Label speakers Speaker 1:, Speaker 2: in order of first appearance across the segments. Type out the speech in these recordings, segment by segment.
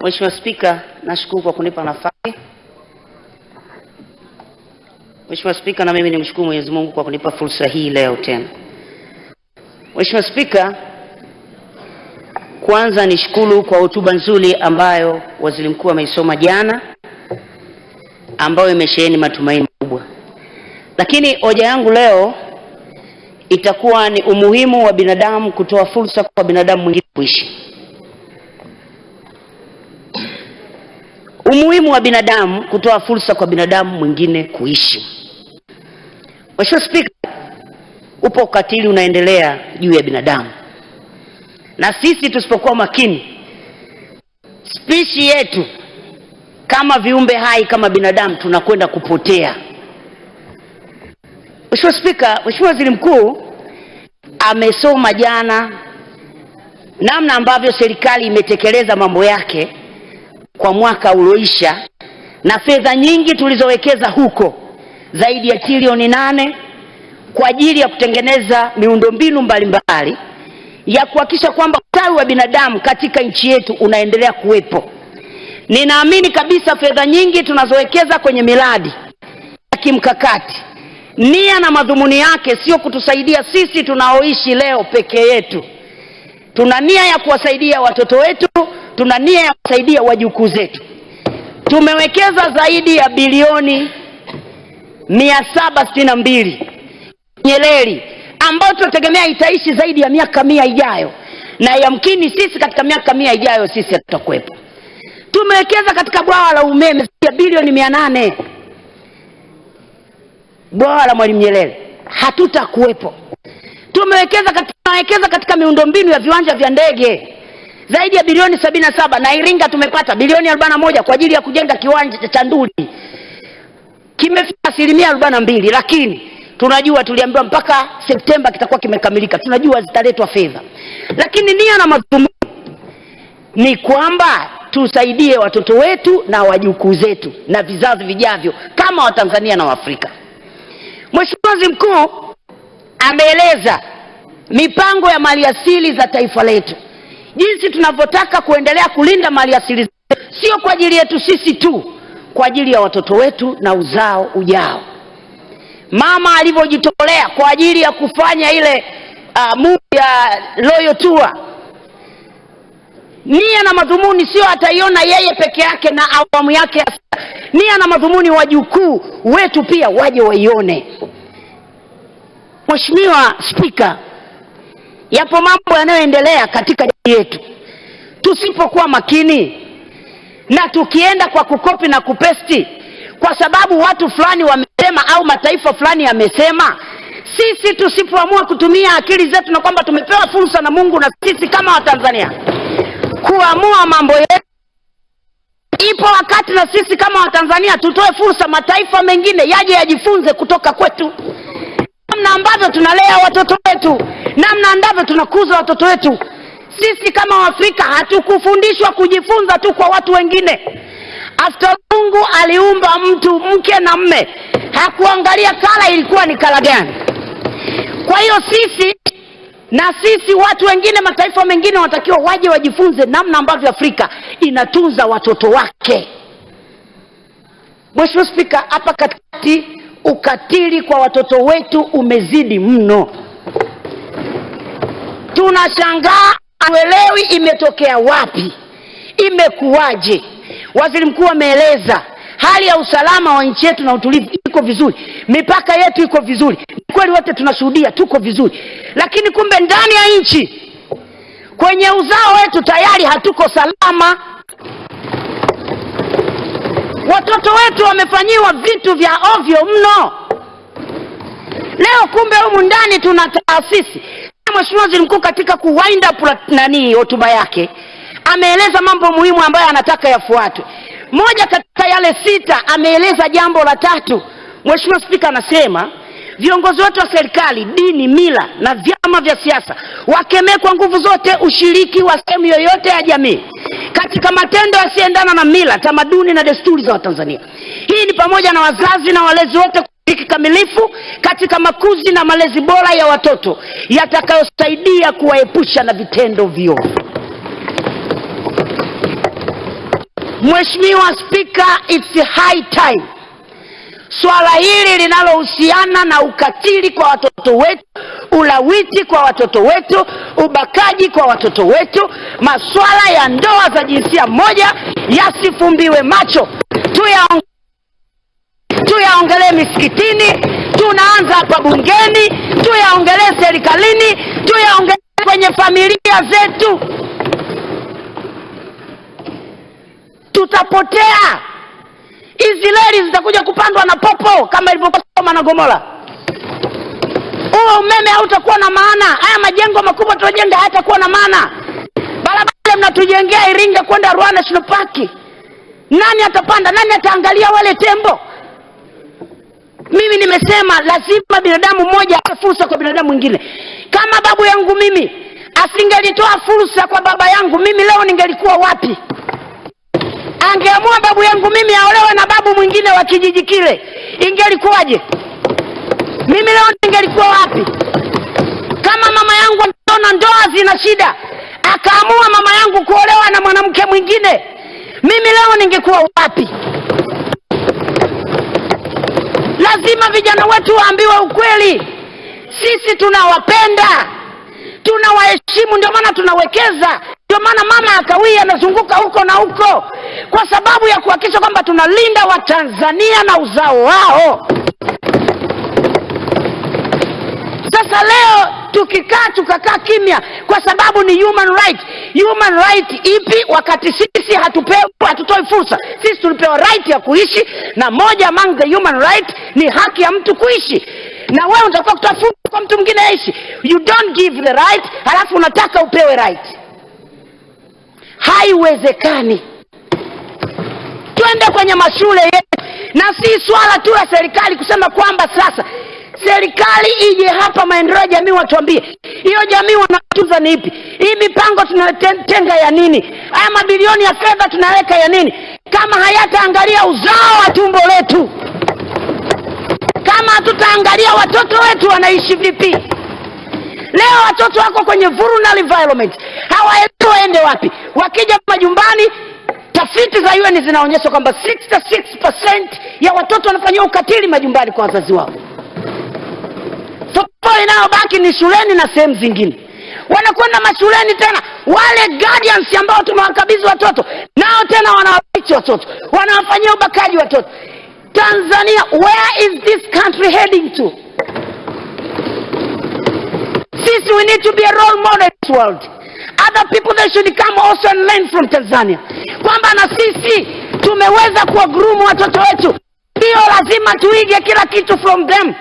Speaker 1: Mheshimiwa Spika, nashukuru kwa kunipa nafasi. Mheshimiwa Spika, na mimi nimshukuru Mwenyezi Mungu kwa kunipa fursa hii leo tena. Mheshimiwa Spika, kwanza nishukuru kwa hotuba nzuri ambayo Waziri Mkuu ameisoma jana ambayo imesheheni matumaini makubwa. Lakini hoja yangu leo itakuwa ni umuhimu wa binadamu kutoa fursa kwa binadamu mwingine kuishi. Umuhimu wa binadamu kutoa fursa kwa binadamu mwingine kuishi. Mheshimiwa Spika, upo ukatili unaendelea juu ya binadamu, na sisi tusipokuwa makini, spishi yetu kama viumbe hai kama binadamu tunakwenda kupotea. Mheshimiwa Spika, Mheshimiwa Waziri Mkuu amesoma jana namna ambavyo serikali imetekeleza mambo yake kwa mwaka ulioisha na fedha nyingi tulizowekeza huko zaidi ya trilioni nane kwa ajili ya kutengeneza miundombinu mbalimbali ya kuhakikisha kwamba ustawi wa binadamu katika nchi yetu unaendelea kuwepo. Ninaamini kabisa fedha nyingi tunazowekeza kwenye miradi ya kimkakati, nia na madhumuni yake sio kutusaidia sisi tunaoishi leo peke yetu. Tuna nia ya kuwasaidia watoto wetu, tuna nia ya kusaidia wajukuu zetu. Tumewekeza zaidi ya bilioni mia saba sitini na mbili kwenye reli ambayo tunategemea itaishi zaidi ya miaka mia ijayo, na yamkini sisi katika miaka mia ijayo sisi hatutakuwepo. Tumewekeza katika bwawa la umeme ya bilioni mia nane bwawa la Mwalimu Nyerere, hatutakuwepo. Tumewekeza katika, katika miundombinu ya viwanja vya ndege zaidi ya bilioni sabini na saba na Iringa tumepata bilioni arobaini na moja kwa ajili ya kujenga kiwanja cha Nduli kimefika asilimia arobaini na mbili lakini tunajua tuliambiwa mpaka Septemba kitakuwa kimekamilika. Tunajua zitaletwa fedha, lakini nia na madhumuni ni kwamba tusaidie watoto wetu na wajukuu zetu na vizazi vijavyo kama Watanzania na Waafrika. Mheshimiwa Waziri Mkuu ameeleza mipango ya maliasili za taifa letu, jinsi tunavyotaka kuendelea kulinda maliasili zetu, sio kwa ajili yetu sisi tu, kwa ajili ya watoto wetu na uzao ujao. Mama alivyojitolea kwa ajili ya kufanya ile uh, movie ya Royal Tour, nia na madhumuni sio ataiona yeye peke yake na awamu yake ya. Nia na madhumuni wajukuu wetu pia waje waione. Mheshimiwa Spika, yapo mambo yanayoendelea katika jamii yetu, tusipokuwa makini na tukienda kwa kukopi na kupesti kwa sababu watu fulani wamesema au mataifa fulani yamesema, sisi tusipoamua kutumia akili zetu na kwamba tumepewa fursa na Mungu na sisi kama Watanzania kuamua mambo yetu, ipo wakati na sisi kama Watanzania tutoe fursa mataifa mengine yaje yajifunze kutoka kwetu, namna ambavyo tunalea watoto wetu, namna ambavyo tunakuza watoto wetu. Sisi kama Waafrika hatukufundishwa kujifunza tu kwa watu wengine. After Mungu aliumba mtu mke na mme, hakuangalia kala ilikuwa ni kala gani. Kwa hiyo sisi na sisi watu wengine, mataifa mengine wanatakiwa waje wajifunze namna ambavyo Afrika inatunza watoto wake. Mheshimiwa Spika, hapa katikati ukatili kwa watoto wetu umezidi mno, tunashangaa, hatuelewi imetokea wapi, imekuwaje? Waziri Mkuu ameeleza hali ya usalama wa nchi yetu na utulivu iko vizuri, mipaka yetu iko vizuri. Kweli, wote tunashuhudia tuko vizuri, lakini kumbe ndani ya nchi kwenye uzao wetu tayari hatuko salama. Watoto wetu wamefanyiwa vitu vya ovyo mno. Leo kumbe humu ndani tuna taasisi. Mheshimiwa Waziri Mkuu katika kuwind up nani hotuba yake ameeleza mambo muhimu ambayo anataka yafuatwe. Moja katika yale sita ameeleza jambo la tatu. Mheshimiwa Spika anasema viongozi wote wa serikali, dini, mila na vyama vya siasa wakemee kwa nguvu zote ushiriki wa sehemu yoyote ya jamii katika matendo yasiyoendana na mila, tamaduni na desturi za Watanzania. Hii ni pamoja na wazazi na walezi wote kikamilifu katika makuzi na malezi bora ya watoto yatakayosaidia kuwaepusha na vitendo viovu. Mheshimiwa Spika, it's high time swala hili linalohusiana na ukatili kwa watoto wetu, ulawiti kwa watoto wetu, ubakaji kwa watoto wetu, maswala ya ndoa za jinsia moja yasifumbiwe macho, tuyaongelee tuyaongelee misikitini, tunaanza hapa bungeni, tuyaongelee serikalini, tuyaongelee kwenye familia zetu. Tutapotea, hizi reli zitakuja kupandwa na popo kama ilivyokuwa Sodoma na Gomora. Huo umeme hautakuwa na maana, haya majengo makubwa tunajenga hayatakuwa na maana. Barabara mnatujengea Iringa kwenda Rwanda National Park, nani atapanda? Nani ataangalia wale tembo? Mimi nimesema lazima binadamu mmoja ape fursa kwa binadamu mwingine. Kama babu yangu mimi asingelitoa fursa kwa baba yangu, mimi leo ningelikuwa wapi? Angeamua babu yangu mimi aolewe na babu mwingine wa kijiji kile, ingelikuwaje? Mimi leo ningelikuwa wapi? Kama mama yangu anaona ndoa zina shida, akaamua mama yangu kuolewa na mwanamke mwingine, mimi leo ningekuwa wapi? Lazima vijana wetu waambiwe ukweli. Sisi tunawapenda, tunawaheshimu, ndio maana tunawekeza. Ndio maana mama akawii anazunguka huko na huko, kwa sababu ya kuhakikisha kwamba tunalinda Watanzania na uzao wao. Sasa leo tukikaa tukakaa kimya kwa sababu ni human right. Human right ipi wakati sisi hatupewi, hatutoi fursa? Sisi tulipewa right ya kuishi, na moja among the human right ni haki ya mtu kuishi, na wewe unatakiwa kutoa fursa kwa mtu mwingine aishi. You don't give the right halafu unataka upewe right. Haiwezekani. Twende kwenye mashule yetu, na si swala tu la serikali kusema kwamba sasa serikali ije hapa maendeleo ya jamii watuambie hiyo jamii wanatuza ni ipi? Hii mipango tunatenga ya nini? Haya mabilioni ya fedha tunaweka ya nini? Kama hayataangalia uzao wa tumbo letu kama hatutaangalia watoto wetu wanaishi vipi? Leo watoto wako kwenye vulnerable environment hawaelewi waende wapi. Wakija majumbani tafiti za UN zinaonyesha kwamba 66% ya watoto wanafanyiwa ukatili majumbani kwa wazazi wao Football inayobaki ni shuleni na sehemu zingine. Wanakwenda mashuleni tena, wale guardians ambao tumewakabidhi watoto nao tena wanawabichi watoto, wanawafanyia ubakaji watoto. Tanzania, where is this country heading to? Sisi, we need to be a role model in this world. Other people they should come also and learn from Tanzania, kwamba na sisi tumeweza kuwagurumu watoto wetu, sio lazima tuige kila kitu from them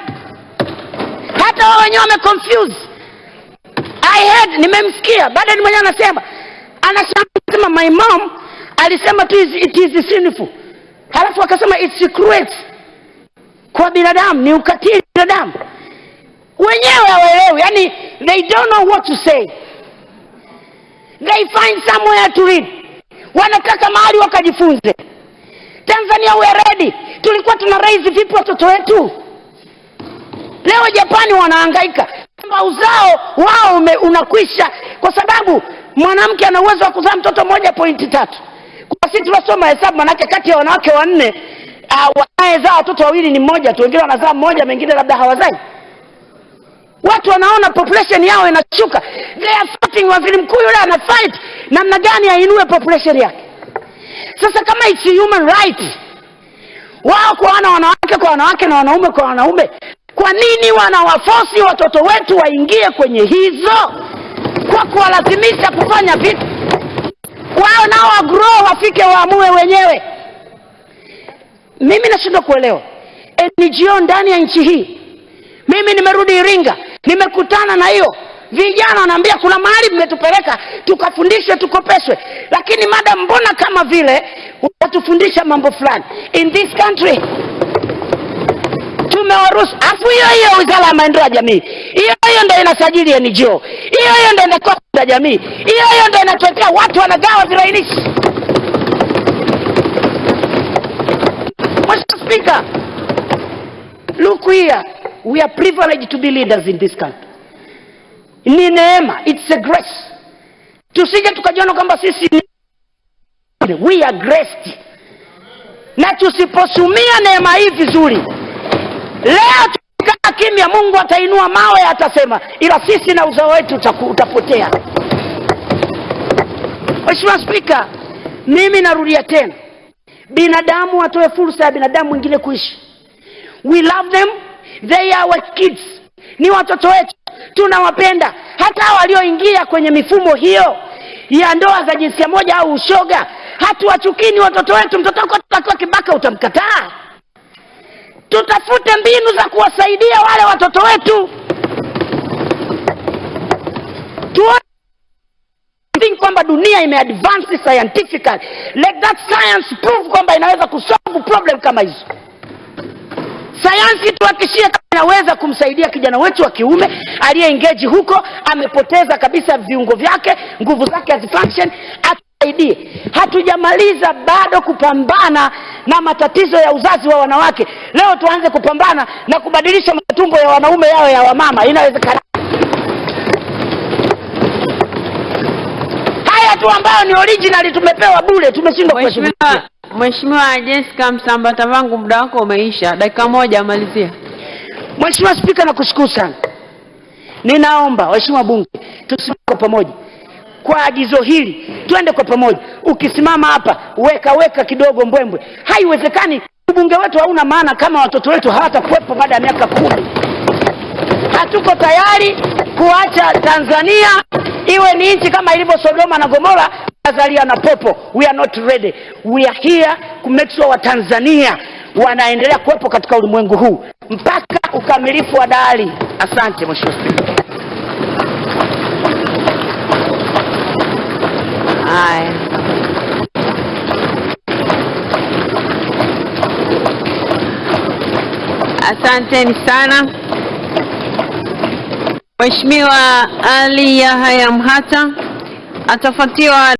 Speaker 1: hata wao wenyewe wame confuse I heard nimemsikia. Baada ni mwenyewe anasema anasema my mom alisema tu it is sinful. Halafu akasema it's cruel kwa binadamu ni ukatili binadamu. Wenyewe hawaelewi. Yani they don't know what to say. They find somewhere to read. Wanataka mahali wakajifunze. Tanzania we are ready. Tulikuwa tuna raise vipi watoto wetu leo japani wanaangaika kwamba uzao wao ume, unakwisha. Kwa sababu mwanamke ana uwezo wa kuzaa mtoto moja pointi tatu. Kwa sisi tunasoma hesabu manake kati ya wanawake wanne uh, wanayezaa watoto wawili ni mmoja tu. Wengine wanazaa mmoja mengine labda hawazai. Watu wanaona population yao inashuka. They are fighting waziri mkuu yule ana fight. Namna gani ainue population yake? Sasa kama it's human right wao kuwaona wanawake kwa wanawake na wanaume kwa wanaume kwa nini wanawafosi watoto wetu waingie kwenye hizo? Kwa kuwalazimisha kufanya vitu. Wao nao wagrow wafike waamue wenyewe. Mimi nashindwa kuelewa. Ngo ndani ya nchi hii. Mimi nimerudi iringa nimekutana na hiyo. Vijana wanaambia kuna mahali mmetupeleka tukafundishwe tukopeshwe. Lakini madam mbona kama vile watufundisha mambo fulani? In this country tumewaruhusu afu hiyo hiyo wizara ya maendeleo ya jamii hiyo hiyo ndio inasajili NGO hiyo hiyo ndio inatoa ya jamii hiyo hiyo ndio inatuletea watu wanagawa virainishi Mheshimiwa Spika, look here. We are privileged to be leaders in this country. Ni neema it's a grace. Tusije tukajiona kwamba sisi ni we are graced. Na tusiposumia neema hii vizuri leo tukikaa kimya mungu atainua mawe atasema ila sisi na uzao wetu utapotea. Mheshimiwa spika mimi narudia tena. Binadamu atoe fursa ya binadamu wengine kuishi. We love them they are our kids. Ni watoto wetu tunawapenda. Hata walioingia kwenye mifumo hiyo ya ndoa za jinsia moja au ushoga hatuwachukini ni watoto wetu. Mtoto wako akiwa kibaka utamkataa tutafute mbinu za kuwasaidia wale watoto wetu. Think kwamba dunia imeadvance scientifically. Let that science prove kwamba inaweza kusolve problem kama hizo. Sayansi tuhakishie kama inaweza kumsaidia kijana wetu wa kiume aliyeingeji huko amepoteza kabisa viungo vyake nguvu zake hazifunction atusaidie. Hatujamaliza bado kupambana na matatizo ya uzazi wa wanawake leo tuanze kupambana na kubadilisha matumbo ya wanaume yao ya wamama inawezekana haya tu ambayo ni original tumepewa bure tumeshindwa kuheshimiwa.
Speaker 2: Mheshimiwa Jessica Msambata vangu muda wako umeisha. Dakika moja amalizia.
Speaker 1: Mheshimiwa Spika, nakushukuru sana. Ninaomba waheshimiwa bunge tusimame pamoja kwa agizo hili, twende kwa pamoja. Ukisimama hapa weka weka kidogo mbwembwe, haiwezekani. Ubunge wetu hauna maana kama watoto wetu hawatakuwepo baada ya miaka kumi. Hatuko tayari kuacha Tanzania iwe ni nchi kama ilivyo Sodoma na Gomora, Azalia na Popo. We are not ready. We are here to make sure Watanzania wanaendelea kuwepo katika ulimwengu huu mpaka ukamilifu wa dahari. Asante Mheshimiwa Spika.
Speaker 2: Haya. Asanteni sana. Mheshimiwa Ali Yahya Mhata atafuatiwa